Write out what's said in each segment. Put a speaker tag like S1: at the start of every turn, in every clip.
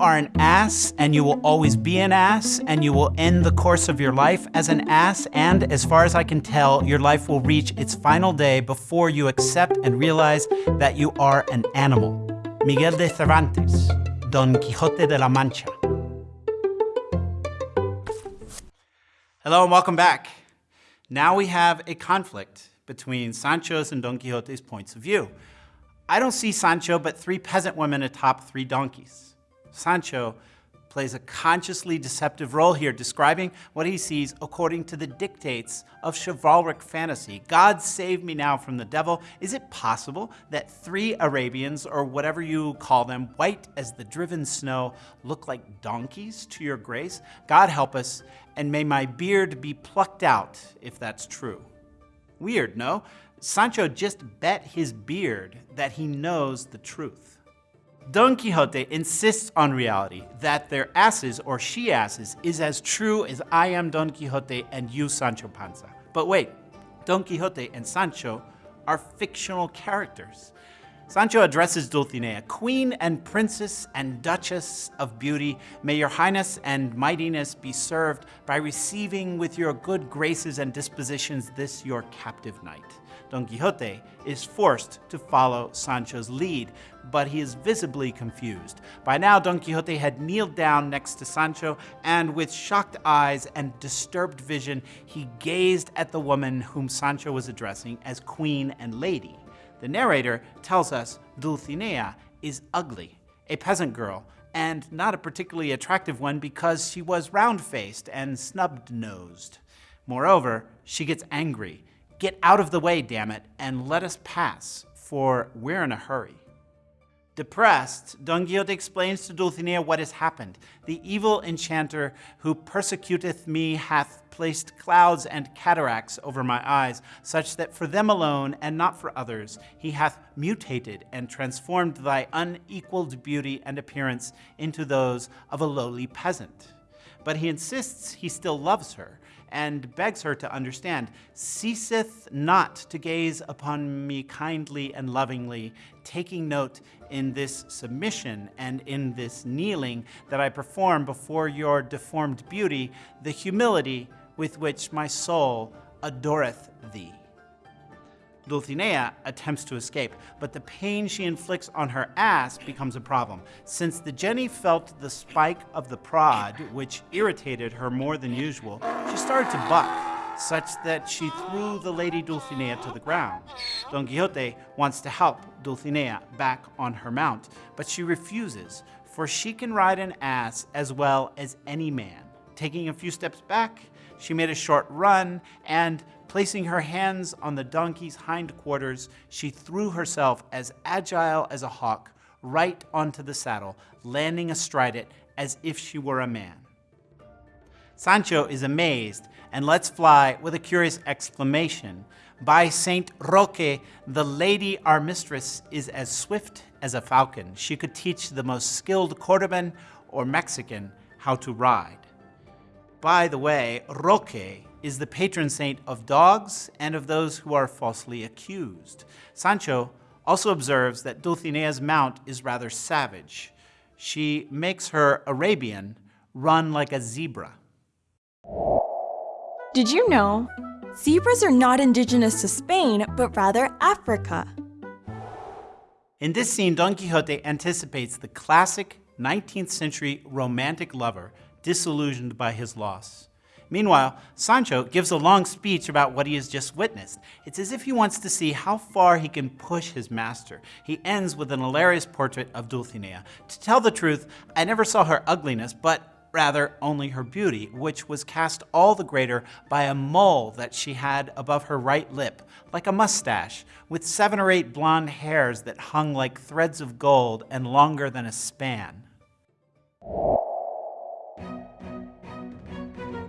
S1: are an ass and you will always be an ass and you will end the course of your life as an ass and as far as I can tell, your life will reach its final day before you accept and realize that you are an animal. Miguel de Cervantes, Don Quixote de la Mancha. Hello and welcome back. Now we have a conflict between Sancho's and Don Quixote's points of view. I don't see Sancho but three peasant women atop three donkeys. Sancho plays a consciously deceptive role here, describing what he sees according to the dictates of chivalric fantasy. God save me now from the devil. Is it possible that three Arabians, or whatever you call them, white as the driven snow, look like donkeys to your grace? God help us, and may my beard be plucked out if that's true. Weird, no? Sancho just bet his beard that he knows the truth. Don Quixote insists on reality, that their asses or she asses is as true as I am Don Quixote and you Sancho Panza. But wait, Don Quixote and Sancho are fictional characters. Sancho addresses Dulcinea, Queen and Princess and Duchess of Beauty, may your highness and mightiness be served by receiving with your good graces and dispositions this your captive knight. Don Quixote is forced to follow Sancho's lead, but he is visibly confused. By now, Don Quixote had kneeled down next to Sancho, and with shocked eyes and disturbed vision, he gazed at the woman whom Sancho was addressing as queen and lady. The narrator tells us Dulcinea is ugly, a peasant girl, and not a particularly attractive one because she was round-faced and snub-nosed. Moreover, she gets angry. Get out of the way, damn it, and let us pass, for we're in a hurry. Depressed, Don Quixote explains to Dulcinea what has happened. The evil enchanter who persecuteth me hath placed clouds and cataracts over my eyes, such that for them alone, and not for others, he hath mutated and transformed thy unequaled beauty and appearance into those of a lowly peasant. But he insists he still loves her, and begs her to understand, ceaseth not to gaze upon me kindly and lovingly, taking note in this submission and in this kneeling that I perform before your deformed beauty, the humility with which my soul adoreth thee. Dulcinea attempts to escape, but the pain she inflicts on her ass becomes a problem. Since the Jenny felt the spike of the prod, which irritated her more than usual, she started to buck, such that she threw the lady Dulcinea to the ground. Don Quixote wants to help Dulcinea back on her mount, but she refuses, for she can ride an ass as well as any man. Taking a few steps back, she made a short run and Placing her hands on the donkey's hindquarters, she threw herself as agile as a hawk right onto the saddle, landing astride it as if she were a man. Sancho is amazed and lets fly with a curious exclamation. By Saint Roque, the lady our mistress is as swift as a falcon. She could teach the most skilled Cordoban or Mexican how to ride. By the way, Roque is the patron saint of dogs and of those who are falsely accused. Sancho also observes that Dulcinea's mount is rather savage. She makes her Arabian run like a zebra.
S2: Did you know? Zebras are not indigenous to Spain, but rather Africa.
S1: In this scene, Don Quixote anticipates the classic 19th century romantic lover disillusioned by his loss. Meanwhile, Sancho gives a long speech about what he has just witnessed. It's as if he wants to see how far he can push his master. He ends with an hilarious portrait of Dulcinea. To tell the truth, I never saw her ugliness, but rather only her beauty, which was cast all the greater by a mole that she had above her right lip, like a mustache, with seven or eight blonde hairs that hung like threads of gold and longer than a span.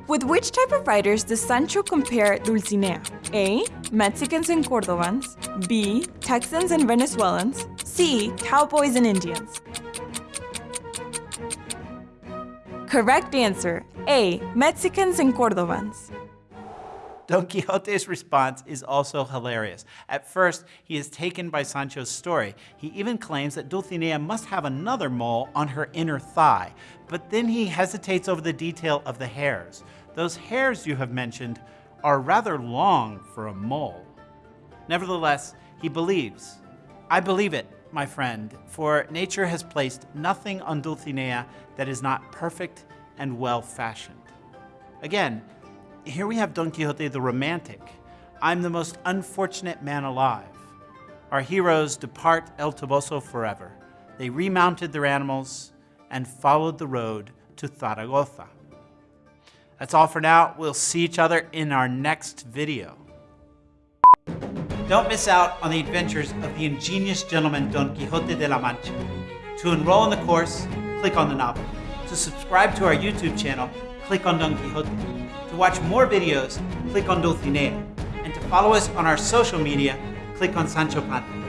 S2: With which type of writers does Sancho compare Dulcinea? A. Mexicans and Cordovans. B. Texans and Venezuelans. C. Cowboys and Indians. Correct answer, A. Mexicans and Cordovans.
S1: Don Quixote's response is also hilarious. At first, he is taken by Sancho's story. He even claims that Dulcinea must have another mole on her inner thigh, but then he hesitates over the detail of the hairs. Those hairs you have mentioned are rather long for a mole. Nevertheless, he believes. I believe it, my friend, for nature has placed nothing on Dulcinea that is not perfect and well fashioned. Again, here we have Don Quixote the romantic. I'm the most unfortunate man alive. Our heroes depart El Toboso forever. They remounted their animals and followed the road to Zaragoza. That's all for now. We'll see each other in our next video. Don't miss out on the adventures of the ingenious gentleman Don Quixote de la Mancha. To enroll in the course, click on the novel. To subscribe to our YouTube channel, click on Don Quixote. To watch more videos, click on Dulcinea. And to follow us on our social media, click on Sancho Panza.